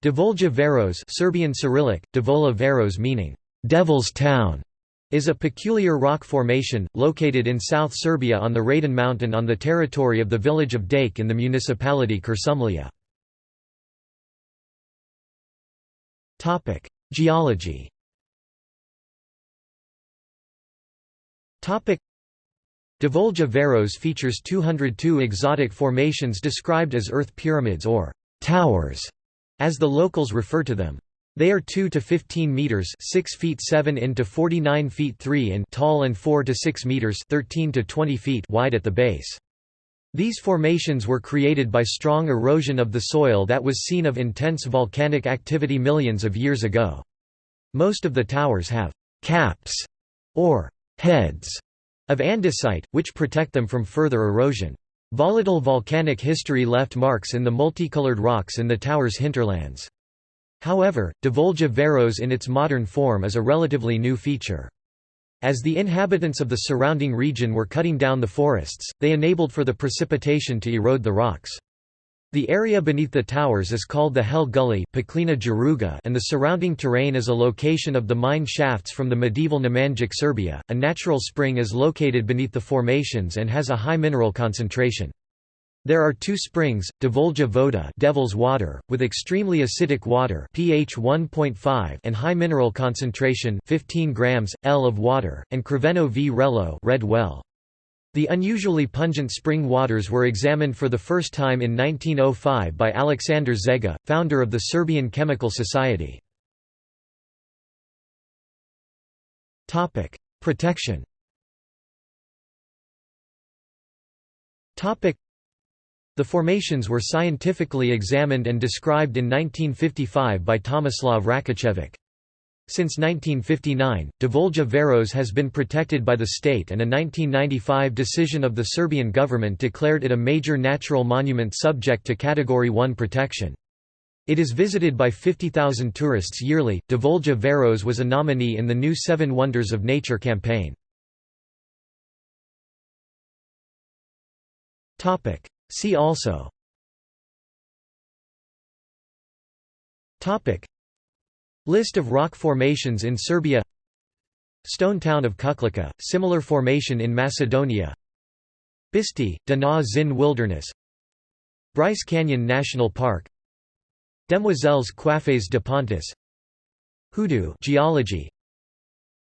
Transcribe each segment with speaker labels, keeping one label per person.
Speaker 1: Đavolja Varoš Serbian Cyrillic, Đavolja Varoš meaning, "'Devil's Town' is a peculiar rock formation, located in South Serbia on the Radan mountain on the territory of the village of Đake in the municipality Kuršumlija. Geology Đavolja Varoš features 202 exotic formations described as earth pyramids or «towers», as the locals refer to them. They are 2 to 15 meters, 6 feet 7 in to 49 feet 3 in tall and 4 to 6 meters, 13 to 20 feet wide at the base. These formations were created by strong erosion of the soil that was seen of intense volcanic activity millions of years ago. Most of the towers have caps or heads of andesite, which protect them from further erosion. Volatile volcanic history left marks in the multicolored rocks in the tower's hinterlands. However, Đavolja Varoš in its modern form is a relatively new feature. As the inhabitants of the surrounding region were cutting down the forests, they enabled for the precipitation to erode the rocks. The area beneath the towers is called the Hell Gully and the surrounding terrain is a location of the mine shafts from the medieval Nemanjic Serbia. A natural spring is located beneath the formations and has a high mineral concentration. There are two springs, Đavolja Voda Devil's Water, with extremely acidic water pH 1.5 and high mineral concentration 15 grams, L of water, and Crveno vrelo red well. The unusually pungent spring waters were examined for the first time in 1905 by Aleksandar Zega, founder of the Serbian Chemical Society. Protection the formations were scientifically examined and described in 1955 by Tomislav Rakačević. Since 1959, Đavolja Varoš has been protected by the state and a 1995 decision of the Serbian government declared it a major natural monument subject to Category 1 protection. It is visited by 50,000 tourists yearly. Đavolja Varoš was a nominee in the new Seven Wonders of Nature campaign. See also Topic List of rock formations in Serbia. Stone town of Kuklica, similar formation in Macedonia. Bisti, De-Na-Zin Wilderness. Bryce Canyon National Park. Demoiselles Coiffées de Pontis Hoodoo geology.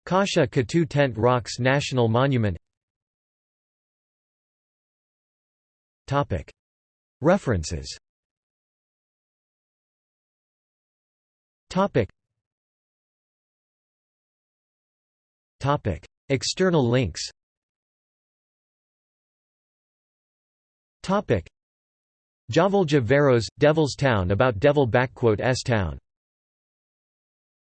Speaker 1: Kasha-Katuwe Tent Rocks National Monument. References External links Đavolja Varoš, Devil's Town about Devil S Town